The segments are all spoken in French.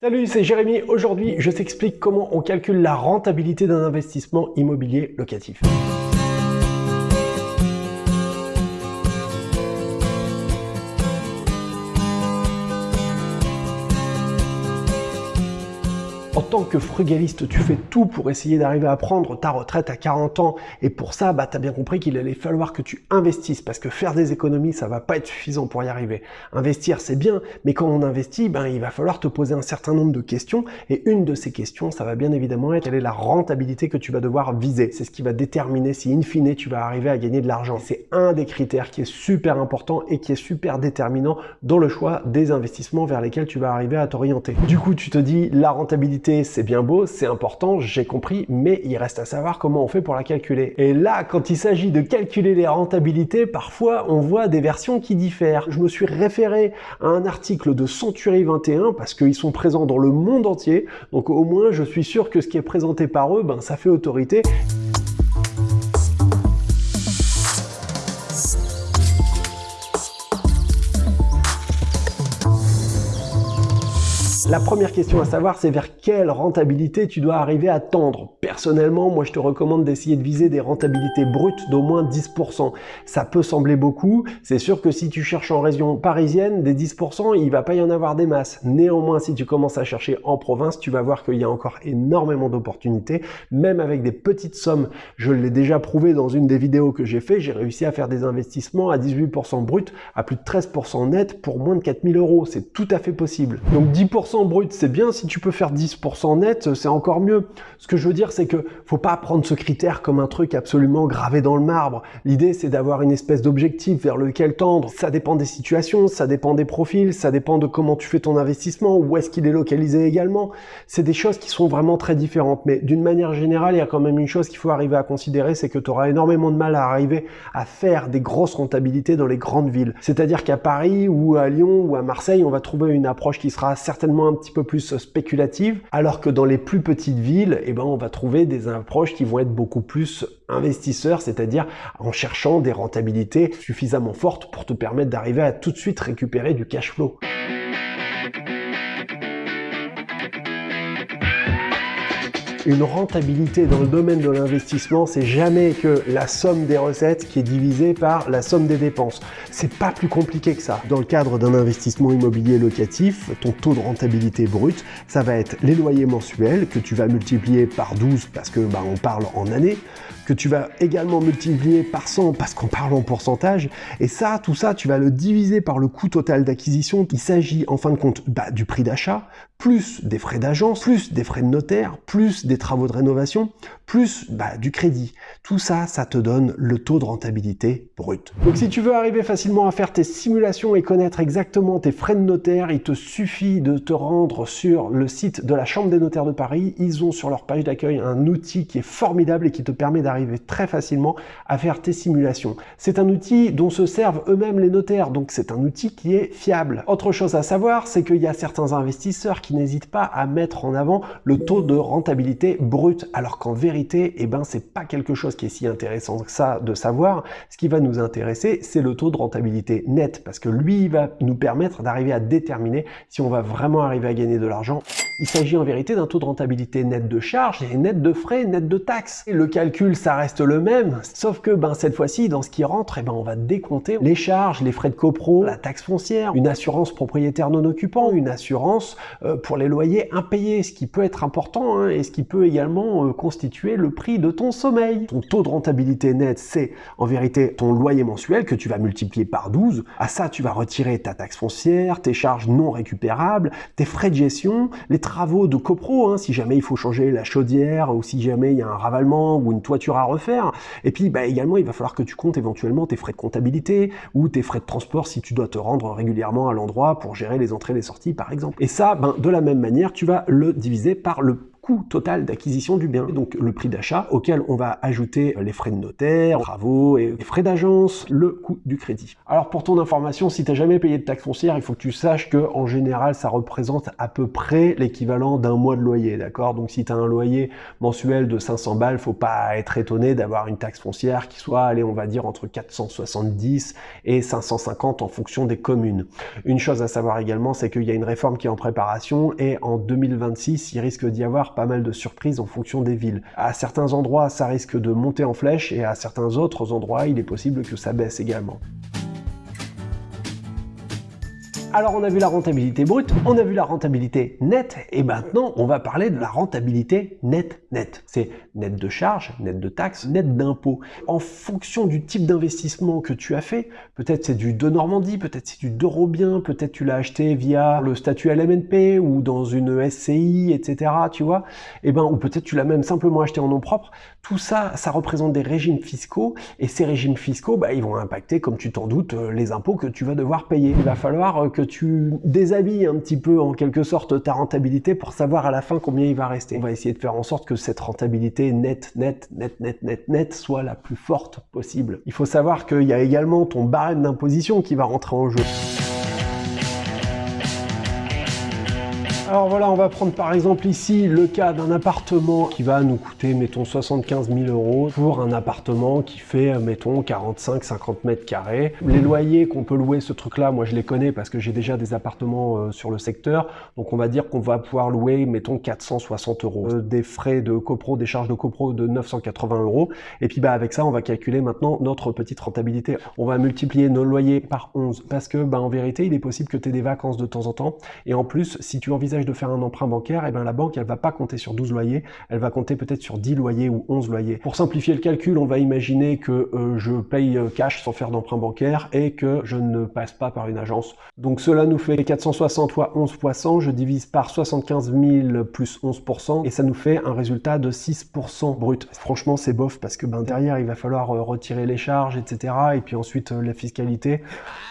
Salut, c'est Jérémy. Aujourd'hui, je t'explique comment on calcule la rentabilité d'un investissement immobilier locatif. Tant que frugaliste, tu fais tout pour essayer d'arriver à prendre ta retraite à 40 ans. Et pour ça, bah, tu as bien compris qu'il allait falloir que tu investisses parce que faire des économies, ça va pas être suffisant pour y arriver. Investir, c'est bien, mais quand on investit, ben, il va falloir te poser un certain nombre de questions. Et une de ces questions, ça va bien évidemment être quelle est la rentabilité que tu vas devoir viser? C'est ce qui va déterminer si in fine tu vas arriver à gagner de l'argent. C'est un des critères qui est super important et qui est super déterminant dans le choix des investissements vers lesquels tu vas arriver à t'orienter. Du coup, tu te dis la rentabilité c'est bien beau, c'est important, j'ai compris, mais il reste à savoir comment on fait pour la calculer. Et là, quand il s'agit de calculer les rentabilités, parfois on voit des versions qui diffèrent. Je me suis référé à un article de Century 21 parce qu'ils sont présents dans le monde entier, donc au moins je suis sûr que ce qui est présenté par eux, ben, ça fait autorité. La première question à savoir, c'est vers quelle rentabilité tu dois arriver à tendre. Personnellement, moi je te recommande d'essayer de viser des rentabilités brutes d'au moins 10%. Ça peut sembler beaucoup, c'est sûr que si tu cherches en région parisienne, des 10%, il va pas y en avoir des masses. Néanmoins, si tu commences à chercher en province, tu vas voir qu'il y a encore énormément d'opportunités, même avec des petites sommes. Je l'ai déjà prouvé dans une des vidéos que j'ai fait, j'ai réussi à faire des investissements à 18% brut, à plus de 13% net pour moins de 4000 euros. C'est tout à fait possible. Donc 10% brut, c'est bien. Si tu peux faire 10% net, c'est encore mieux. Ce que je veux dire, c'est que faut pas prendre ce critère comme un truc absolument gravé dans le marbre. L'idée, c'est d'avoir une espèce d'objectif vers lequel tendre. Ça dépend des situations, ça dépend des profils, ça dépend de comment tu fais ton investissement, où est-ce qu'il est localisé également. C'est des choses qui sont vraiment très différentes. Mais d'une manière générale, il y a quand même une chose qu'il faut arriver à considérer, c'est que tu auras énormément de mal à arriver à faire des grosses rentabilités dans les grandes villes. C'est-à-dire qu'à Paris ou à Lyon ou à Marseille, on va trouver une approche qui sera certainement un petit peu plus spéculative, alors que dans les plus petites villes, eh ben, on va trouver des approches qui vont être beaucoup plus investisseurs, c'est-à-dire en cherchant des rentabilités suffisamment fortes pour te permettre d'arriver à tout de suite récupérer du cash flow. Une rentabilité dans le domaine de l'investissement, c'est jamais que la somme des recettes qui est divisée par la somme des dépenses. C'est pas plus compliqué que ça. Dans le cadre d'un investissement immobilier locatif, ton taux de rentabilité brut, ça va être les loyers mensuels que tu vas multiplier par 12 parce que bah, on parle en années, que tu vas également multiplier par 100 parce qu'on parle en pourcentage. Et ça, tout ça, tu vas le diviser par le coût total d'acquisition. Il s'agit en fin de compte bah, du prix d'achat, plus des frais d'agence, plus des frais de notaire, plus des travaux de rénovation, plus bah, du crédit. Tout ça, ça te donne le taux de rentabilité brut. Donc si tu veux arriver facilement à faire tes simulations et connaître exactement tes frais de notaire, il te suffit de te rendre sur le site de la Chambre des notaires de Paris. Ils ont sur leur page d'accueil un outil qui est formidable et qui te permet d'arriver très facilement à faire tes simulations. C'est un outil dont se servent eux-mêmes les notaires, donc c'est un outil qui est fiable. Autre chose à savoir, c'est qu'il y a certains investisseurs qui n'hésitent pas à mettre en avant le taux de rentabilité brut, alors qu'en vérité, eh ben, c'est pas quelque chose qui est si intéressant que ça de savoir. Ce qui va nous intéresser, c'est le taux de rentabilité net, parce que lui, il va nous permettre d'arriver à déterminer si on va vraiment arriver à gagner de l'argent. Il s'agit en vérité d'un taux de rentabilité net de charge et net de frais, net de taxes. le calcul, ça reste le même, sauf que ben, cette fois-ci, dans ce qui rentre, eh ben, on va décompter les charges, les frais de copro, la taxe foncière, une assurance propriétaire non occupant, une assurance euh, pour les loyers impayés, ce qui peut être important hein, et ce qui peut également euh, constituer le prix de ton sommeil. Ton taux de rentabilité net, c'est en vérité ton loyer mensuel que tu vas multiplier par 12. À ça, tu vas retirer ta taxe foncière, tes charges non récupérables, tes frais de gestion, les travaux de copro, hein, si jamais il faut changer la chaudière ou si jamais il y a un ravalement ou une toiture à refaire. Et puis bah, également, il va falloir que tu comptes éventuellement tes frais de comptabilité ou tes frais de transport si tu dois te rendre régulièrement à l'endroit pour gérer les entrées et les sorties par exemple. Et ça, ben, de la même manière, tu vas le diviser par le total d'acquisition du bien, donc le prix d'achat auquel on va ajouter les frais de notaire, travaux et les frais d'agence, le coût du crédit. Alors pour ton information, si tu n'as jamais payé de taxe foncière, il faut que tu saches que en général, ça représente à peu près l'équivalent d'un mois de loyer, d'accord? Donc si tu as un loyer mensuel de 500 balles, faut pas être étonné d'avoir une taxe foncière qui soit, allez, on va dire entre 470 et 550 en fonction des communes. Une chose à savoir également, c'est qu'il y a une réforme qui est en préparation et en 2026, il risque d'y avoir pas mal de surprises en fonction des villes. À certains endroits, ça risque de monter en flèche et à certains autres endroits, il est possible que ça baisse également. Alors on a vu la rentabilité brute, on a vu la rentabilité nette, et maintenant on va parler de la rentabilité nette nette. C'est net de charges, net de taxes, net d'impôts. En fonction du type d'investissement que tu as fait, peut-être c'est du de Normandie, peut-être c'est du d'Eurobien, peut-être tu l'as acheté via le statut LMNP ou dans une SCI, etc. Tu vois Et eh ben, ou peut-être tu l'as même simplement acheté en nom propre. Tout ça, ça représente des régimes fiscaux, et ces régimes fiscaux, bah, ils vont impacter, comme tu t'en doutes, euh, les impôts que tu vas devoir payer. Il va falloir euh, tu déshabilles un petit peu en quelque sorte ta rentabilité pour savoir à la fin combien il va rester. On va essayer de faire en sorte que cette rentabilité nette, nette, nette, nette, nette, nette soit la plus forte possible. Il faut savoir qu'il y a également ton barème d'imposition qui va rentrer en jeu. Alors voilà, on va prendre par exemple ici le cas d'un appartement qui va nous coûter, mettons, 75 000 euros pour un appartement qui fait, mettons, 45-50 mètres carrés. Les loyers qu'on peut louer ce truc-là, moi je les connais parce que j'ai déjà des appartements euh, sur le secteur. Donc on va dire qu'on va pouvoir louer, mettons, 460 euros. Euh, des frais de copro, des charges de copro de 980 euros. Et puis bah avec ça, on va calculer maintenant notre petite rentabilité. On va multiplier nos loyers par 11 parce que bah, en vérité, il est possible que tu aies des vacances de temps en temps. Et en plus, si tu envisages de faire un emprunt bancaire, et eh bien la banque, elle va pas compter sur 12 loyers, elle va compter peut-être sur 10 loyers ou 11 loyers. Pour simplifier le calcul, on va imaginer que euh, je paye euh, cash sans faire d'emprunt bancaire et que je ne passe pas par une agence. Donc cela nous fait 460 fois 11 fois 100, je divise par 75 000 plus 11% et ça nous fait un résultat de 6% brut. Franchement, c'est bof parce que ben, derrière, il va falloir euh, retirer les charges, etc. Et puis ensuite la fiscalité.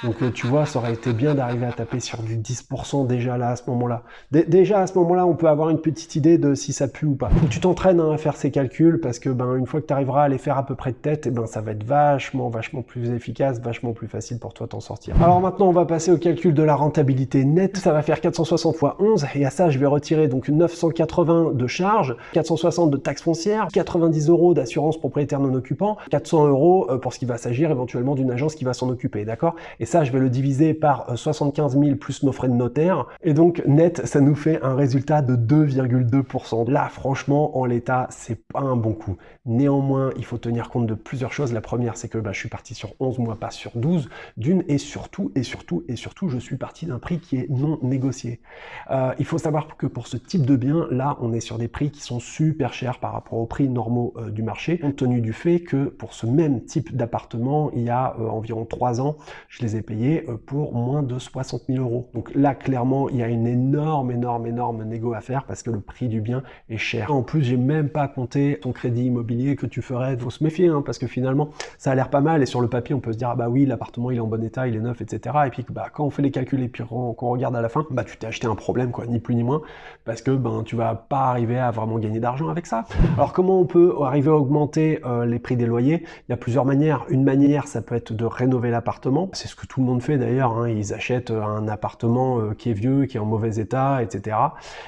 Donc tu vois, ça aurait été bien d'arriver à taper sur du 10% déjà là à ce moment-là déjà à ce moment-là, on peut avoir une petite idée de si ça pue ou pas. Que tu t'entraînes hein, à faire ces calculs parce que ben une fois que tu arriveras à les faire à peu près de tête, et eh ben ça va être vachement vachement plus efficace, vachement plus facile pour toi t'en sortir. Alors maintenant, on va passer au calcul de la rentabilité nette. Ça va faire 460 fois 11 et à ça, je vais retirer donc 980 de charges, 460 de taxes foncières, 90 euros d'assurance propriétaire non occupant, 400 euros euh, pour ce qui va s'agir éventuellement d'une agence qui va s'en occuper, d'accord? Et ça, je vais le diviser par 75 euh, 000 plus nos frais de notaire et donc net, ça nous fait un résultat de 2,2%. Là, franchement, en l'état, c'est pas un bon coup. Néanmoins, il faut tenir compte de plusieurs choses. La première, c'est que bah, je suis parti sur 11 mois, pas sur 12. D'une, et surtout, et surtout, et surtout, je suis parti d'un prix qui est non négocié. Euh, il faut savoir que pour ce type de bien, là, on est sur des prix qui sont super chers par rapport aux prix normaux euh, du marché, compte tenu du fait que pour ce même type d'appartement, il y a euh, environ 3 ans, je les ai payés pour moins de 60 000 euros. Donc là, clairement, il y a une énorme, énorme, énorme négo à faire parce que le prix du bien est cher. En plus, j'ai même pas compté ton crédit immobilier que tu ferais. Faut se méfier hein, parce que finalement, ça a l'air pas mal et sur le papier, on peut se dire ah bah oui, l'appartement il est en bon état, il est neuf, etc. Et puis bah quand on fait les calculs et puis qu'on regarde à la fin, bah tu t'es acheté un problème quoi, ni plus ni moins, parce que ben tu vas pas arriver à vraiment gagner d'argent avec ça. Alors comment on peut arriver à augmenter euh, les prix des loyers? Il y a plusieurs manières. Une manière, ça peut être de rénover l'appartement. C'est ce que tout le monde fait d'ailleurs. Hein. Ils achètent un appartement euh, qui est vieux, qui est en mauvais état, etc.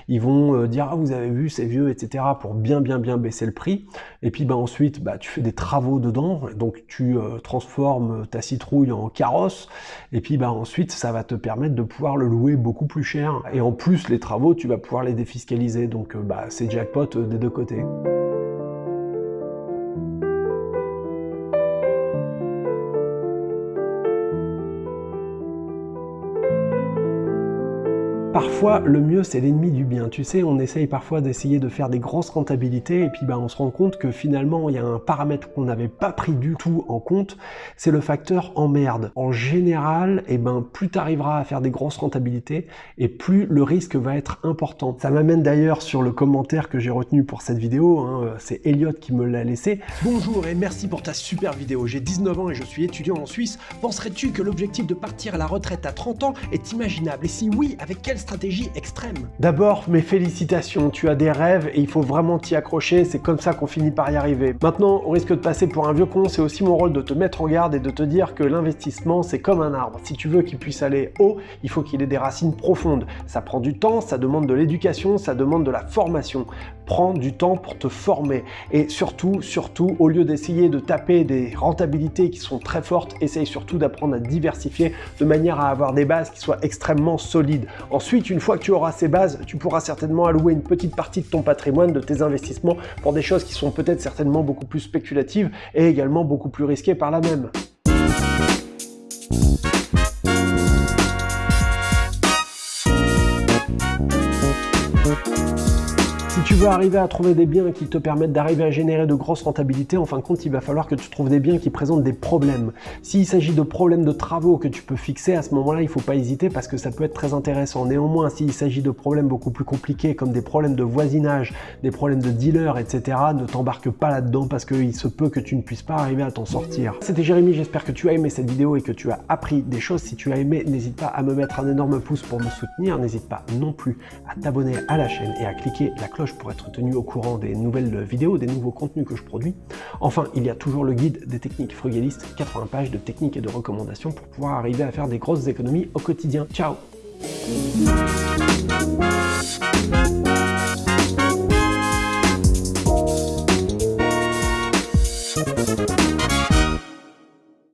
Ils vont euh, dire ah vous avez vu c'est vieux etc pour bien bien bien baisser le prix et puis bah ensuite bah tu fais des travaux dedans donc tu euh, transformes ta citrouille en carrosse et puis bah ensuite ça va te permettre de pouvoir le louer beaucoup plus cher et en plus les travaux tu vas pouvoir les défiscaliser donc euh, bah c'est jackpot des deux côtés. Parfois, le mieux, c'est l'ennemi du bien. Tu sais, on essaye parfois d'essayer de faire des grosses rentabilités et puis bah, on se rend compte que finalement, il y a un paramètre qu'on n'avait pas pris du tout en compte, c'est le facteur emmerde. En général, et eh ben, plus tu arriveras à faire des grosses rentabilités et plus le risque va être important. Ça m'amène d'ailleurs sur le commentaire que j'ai retenu pour cette vidéo, hein. c'est Elliot qui me l'a laissé. Bonjour et merci pour ta super vidéo. J'ai 19 ans et je suis étudiant en Suisse. Penserais-tu que l'objectif de partir à la retraite à 30 ans est imaginable? Et si oui, avec quelle stratégie extrême. D'abord, mes félicitations, tu as des rêves et il faut vraiment t'y accrocher, c'est comme ça qu'on finit par y arriver. Maintenant, au risque de passer pour un vieux con, c'est aussi mon rôle de te mettre en garde et de te dire que l'investissement, c'est comme un arbre. Si tu veux qu'il puisse aller haut, il faut qu'il ait des racines profondes. Ça prend du temps, ça demande de l'éducation, ça demande de la formation. Prends du temps pour te former. Et surtout, surtout, au lieu d'essayer de taper des rentabilités qui sont très fortes, essaye surtout d'apprendre à diversifier de manière à avoir des bases qui soient extrêmement solides. Ensuite, une fois que tu auras ces bases, tu pourras certainement allouer une petite partie de ton patrimoine, de tes investissements, pour des choses qui sont peut-être certainement beaucoup plus spéculatives et également beaucoup plus risquées par la même. Veux arriver à trouver des biens qui te permettent d'arriver à générer de grosses rentabilités, en fin de compte, il va falloir que tu trouves des biens qui présentent des problèmes. S'il s'agit de problèmes de travaux que tu peux fixer, à ce moment-là, il ne faut pas hésiter parce que ça peut être très intéressant. Néanmoins, s'il s'agit de problèmes beaucoup plus compliqués, comme des problèmes de voisinage, des problèmes de dealers, etc., ne t'embarque pas là-dedans parce qu'il se peut que tu ne puisses pas arriver à t'en sortir. C'était Jérémy, j'espère que tu as aimé cette vidéo et que tu as appris des choses. Si tu as aimé, n'hésite pas à me mettre un énorme pouce pour me soutenir. N'hésite pas non plus à t'abonner à la chaîne et à cliquer la cloche être tenu au courant des nouvelles vidéos, des nouveaux contenus que je produis. Enfin, il y a toujours le guide des techniques frugalistes, 80 pages de techniques et de recommandations pour pouvoir arriver à faire des grosses économies au quotidien. Ciao